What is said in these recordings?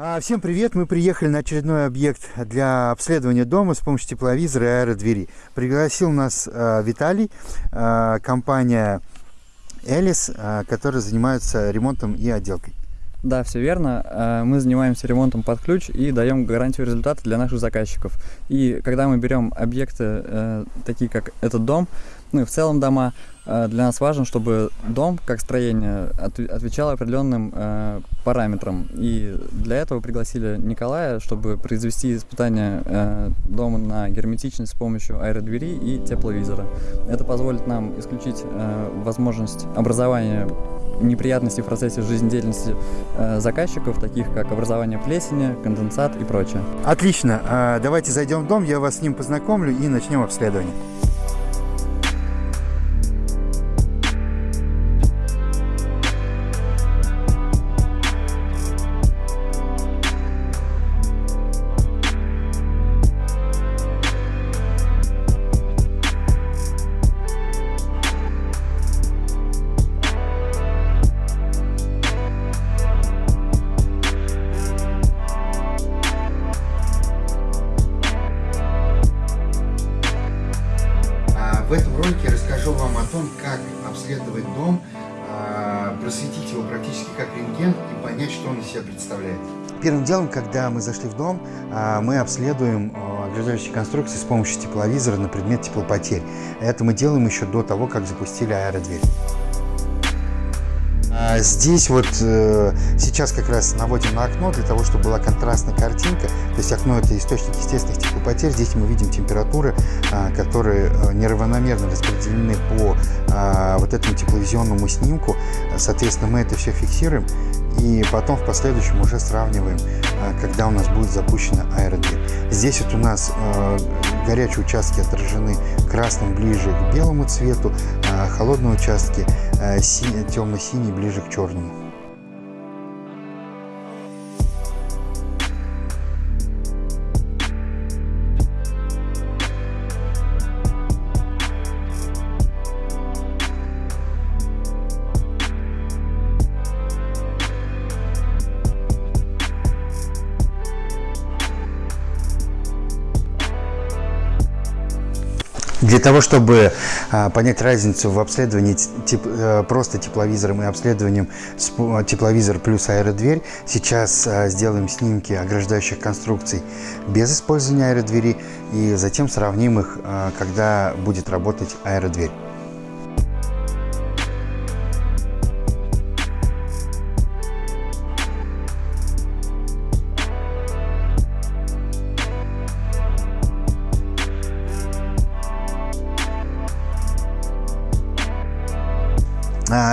А, всем привет! Мы приехали на очередной объект для обследования дома с помощью тепловизора и аэродвери. Пригласил нас э, Виталий, э, компания Элис, э, которая занимается ремонтом и отделкой. Да, все верно. Мы занимаемся ремонтом под ключ и даем гарантию результата для наших заказчиков. И когда мы берем объекты, такие как этот дом, ну и в целом дома, э, для нас важно, чтобы дом, как строение, отвечал определенным э, параметрам. И для этого пригласили Николая, чтобы произвести испытание э, дома на герметичность с помощью аэродвери и тепловизора. Это позволит нам исключить возможность образования неприятностей в процессе жизнедеятельности заказчиков, таких как образование плесени, конденсат и прочее. Отлично. А, давайте зайдем в дом, я вас с ним познакомлю и начнем обследование. Просветить его практически как рентген и понять, что он из себя представляет. Первым делом, когда мы зашли в дом, а, мы обследуем а, ограждающие конструкции с помощью тепловизора на предмет теплопотерь. Это мы делаем еще до того, как запустили аэродверь. А здесь вот э, сейчас как раз наводим на окно для того, чтобы была контрастная картинка. То есть окно это источник естественных теплопотерь. Здесь мы видим температуры, а, которые э, неравномерно распределены по а, вот этому тепловизионному снимку. Соответственно, мы это все фиксируем и потом в последующем уже сравниваем, когда у нас будет запущена аэродверь. Здесь вот у нас э, горячие участки отражены красным ближе к белому цвету, а холодные участки э, темно-синий ближе к черному. Для того, чтобы а, понять разницу в обследовании теп, а, просто тепловизором и обследованием а, тепловизор плюс аэродверь, сейчас а, сделаем снимки ограждающих конструкций без использования аэродвери и затем сравним их, а, когда будет работать аэродверь.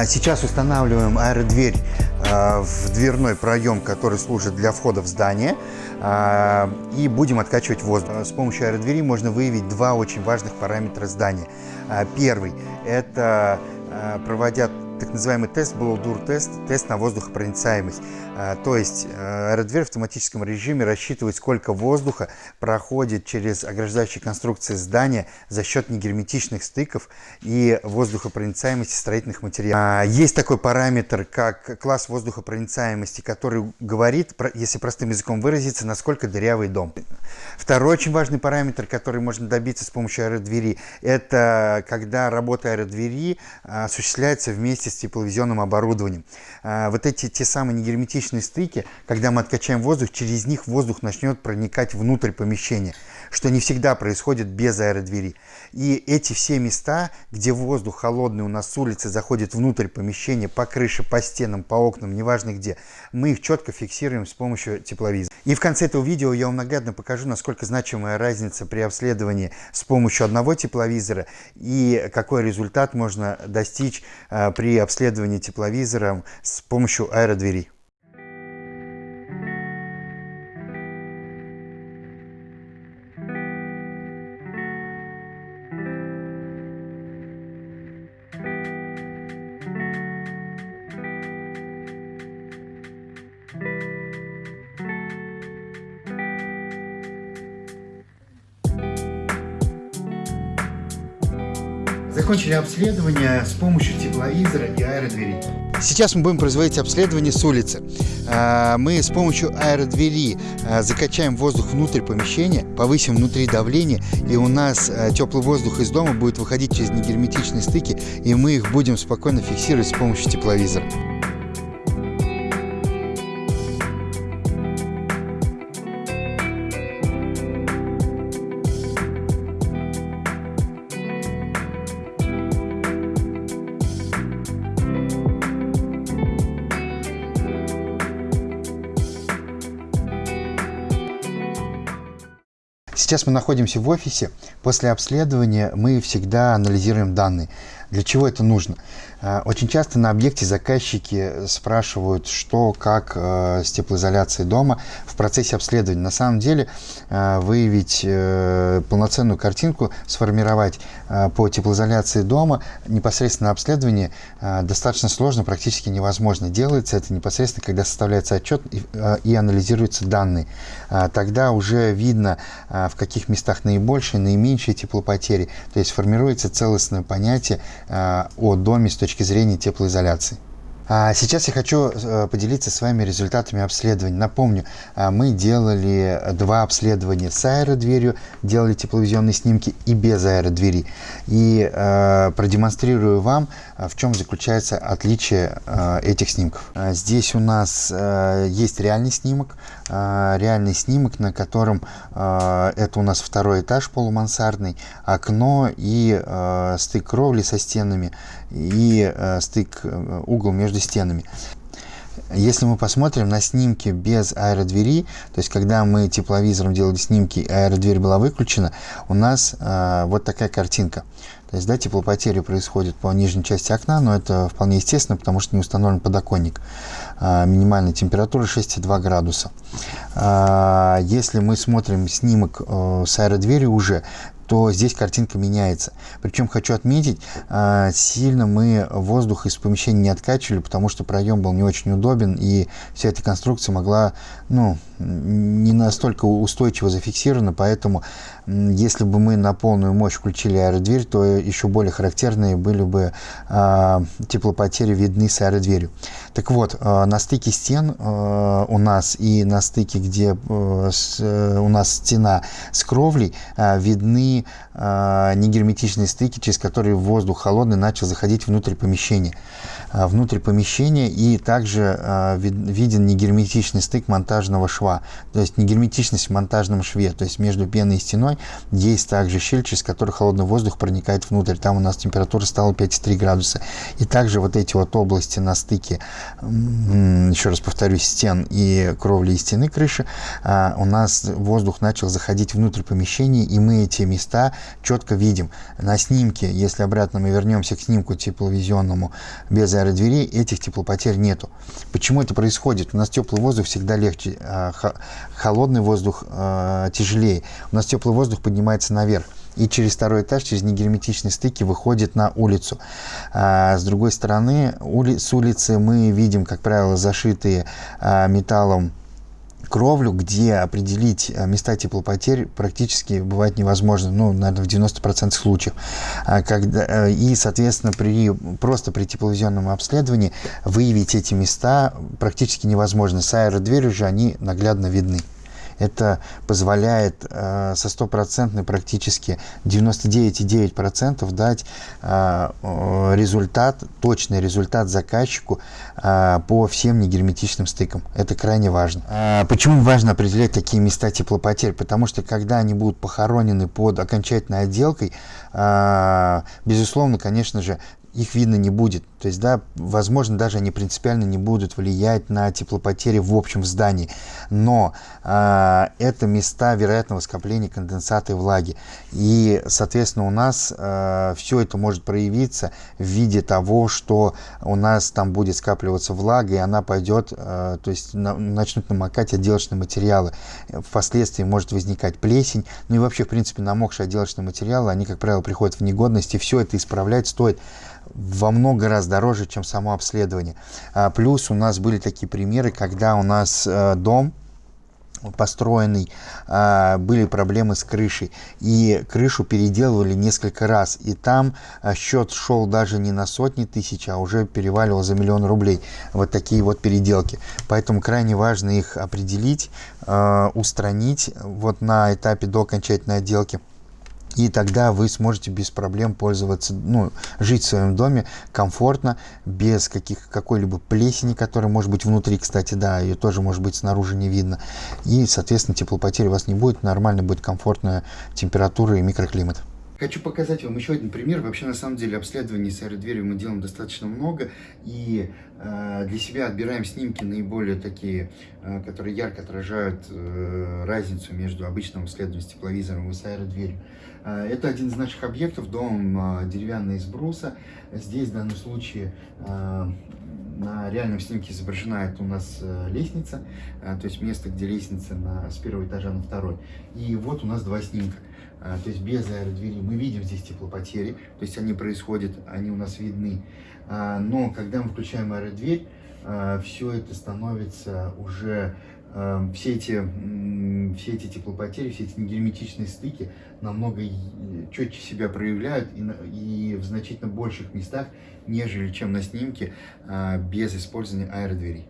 Сейчас устанавливаем аэродверь а, в дверной проем, который служит для входа в здание. А, и будем откачивать воздух. С помощью аэродвери можно выявить два очень важных параметра здания. Первый – это проводя так называемый тест, blow тест, на воздухопроницаемость. А, то есть э, аэродверь в автоматическом режиме рассчитывает, сколько воздуха проходит через ограждающие конструкции здания за счет негерметичных стыков и воздухопроницаемости строительных материалов. А, есть такой параметр, как класс воздухопроницаемости, который говорит, если простым языком выразиться, насколько дырявый дом. Второй очень важный параметр, который можно добиться с помощью аэродвери, это когда работа аэродвери а, осуществляется вместе с тепловизионным оборудованием. А, вот эти те самые негерметичные стыки, когда мы откачаем воздух, через них воздух начнет проникать внутрь помещения, что не всегда происходит без аэродвери. И эти все места, где воздух холодный у нас с улицы заходит внутрь помещения, по крыше, по стенам, по окнам, неважно где, мы их четко фиксируем с помощью тепловизора. И в конце этого видео я вам наглядно покажу, насколько значимая разница при обследовании с помощью одного тепловизора и какой результат можно достичь а, при обследовании тепловизором с помощью аэродверей. Закончили обследование с помощью тепловизора и аэродверей. Сейчас мы будем производить обследование с улицы. А, мы с помощью аэродвери а, закачаем воздух внутрь помещения, повысим внутри давление, и у нас а, теплый воздух из дома будет выходить через негерметичные стыки, и мы их будем спокойно фиксировать с помощью тепловизора. Сейчас мы находимся в офисе. После обследования мы всегда анализируем данные. Для чего это нужно? А, очень часто на объекте заказчики спрашивают, что, как э, с теплоизоляцией дома в процессе обследования. На самом деле э, выявить э, полноценную картинку, сформировать по теплоизоляции дома непосредственно обследование достаточно сложно, практически невозможно. Делается это непосредственно, когда составляется отчет и, и анализируются данные. Тогда уже видно, в каких местах наибольшие, наименьшие теплопотери. То есть формируется целостное понятие о доме с точки точки зрения теплоизоляции. А сейчас я хочу э, поделиться с вами результатами обследований. Напомню, а, мы делали два обследования с аэродверью, делали тепловизионные снимки и без аэродвери. И э, продемонстрирую вам, а, в чем заключается отличие э, этих снимков. Здесь у нас есть реальный снимок, реальный снимок, на котором это у нас второй этаж полумансардный, окно и стык кровли со стенами и стык угол между стенами. Если мы посмотрим на снимки без аэродвери, то есть когда мы тепловизором делали снимки, аэродверь была выключена, у нас э, вот такая картинка. То есть да, теплопотери происходят по нижней части окна, но это вполне естественно, потому что не установлен подоконник. Э, минимальная температура 6,2 градуса. Э, если мы смотрим снимок э, с аэродверью уже, то здесь картинка меняется. Причем хочу отметить, а, сильно мы воздух из помещения не откачивали, потому что проем был не очень удобен, и вся эта конструкция могла, ну, не настолько устойчиво зафиксирована, поэтому если бы мы на полную мощь включили аэродверь, то еще более характерные были бы э, теплопотери видны с аэродверью. Так вот, э, на стыке стен э, у нас и на стыке, где э, с, э, у нас стена с кровлей, э, видны э, негерметичные стыки, через которые воздух холодный начал заходить внутрь помещения. Э, внутрь помещения и также вид, виден негерметичный стык монтажного шва, то есть негерметичность в монтажном шве, то есть между пеной и стеной есть также щель, через которую холодный воздух проникает внутрь. Там у нас температура стала 5,3 градуса. И также вот эти вот области на стыке, еще раз повторюсь, стен и кровли и стены крыши, а, у нас воздух начал заходить внутрь помещения, и мы эти места четко видим. На снимке, если обратно мы вернемся к снимку тепловизионному без аэродверей, этих теплопотерь нету. Почему это происходит? У нас теплый воздух всегда легче, а, холодный воздух а, тяжелее. У нас теплый воздух поднимается наверх и через второй этаж, через негерметичные стыки выходит на улицу. А, с другой стороны, с улицы мы видим, как правило, зашитые металлом кровлю, где определить а, места теплопотерь практически бывает невозможно, ну, наверное, в 90% случаев. А, когда, э, и, соответственно, при, просто при тепловизионном обследовании выявить эти места практически невозможно. С аэродверью же они наглядно видны. Это позволяет э, со стопроцентной практически 99,9% дать э, результат, точный результат заказчику э, по всем негерметичным стыкам. Это крайне важно. Э, почему важно определять такие места теплопотерь? Потому что когда они будут похоронены под окончательной отделкой, э, безусловно, конечно же, их видно не будет. То есть, да, возможно, даже они принципиально не будут влиять на теплопотери в общем здании. Но э, это места вероятного скопления конденсата и влаги. И, соответственно, у нас э, все это может проявиться в виде того, что у нас там будет скапливаться влага, и она пойдет, э, то есть на, начнут намокать отделочные материалы. Впоследствии может возникать плесень. Ну и вообще, в принципе, намокшие отделочные материалы, они, как правило, приходят в негодность, и все это исправлять стоит во много раз дороже, чем само обследование. А, плюс у нас были такие примеры, когда у нас э, дом построенный, а, были проблемы с крышей. И крышу переделывали несколько раз. И там а, счет шел даже не на сотни тысяч, а уже переваливал за миллион рублей. Вот такие вот переделки. Поэтому крайне важно их определить, а, устранить вот на этапе до окончательной отделки и тогда вы сможете без проблем пользоваться, ну, жить в своем доме комфортно, без каких, какой-либо плесени, которая может быть внутри, кстати, да, ее тоже может быть снаружи не видно. И, соответственно, теплопотери у вас не будет, нормально будет комфортная температура и микроклимат. Хочу показать вам еще один пример. Вообще, на самом деле, обследований с аэродверью мы делаем достаточно много. И э, для себя отбираем снимки наиболее такие, э, которые ярко отражают э, разницу между обычным обследованием с тепловизором и с аэродверью. Э, это один из наших объектов, дом э, деревянный из бруса. Здесь, в данном случае, э, на реальном снимке изображена это у нас лестница, то есть место, где лестница на, с первого этажа на второй. И вот у нас два снимка. То есть без аэродвери мы видим здесь теплопотери, то есть они происходят, они у нас видны. Но когда мы включаем аэродверь, все это становится уже все эти, все эти теплопотери, все эти негерметичные стыки намного четче себя проявляют и, и в значительно больших местах, нежели чем на снимке без использования аэродверей.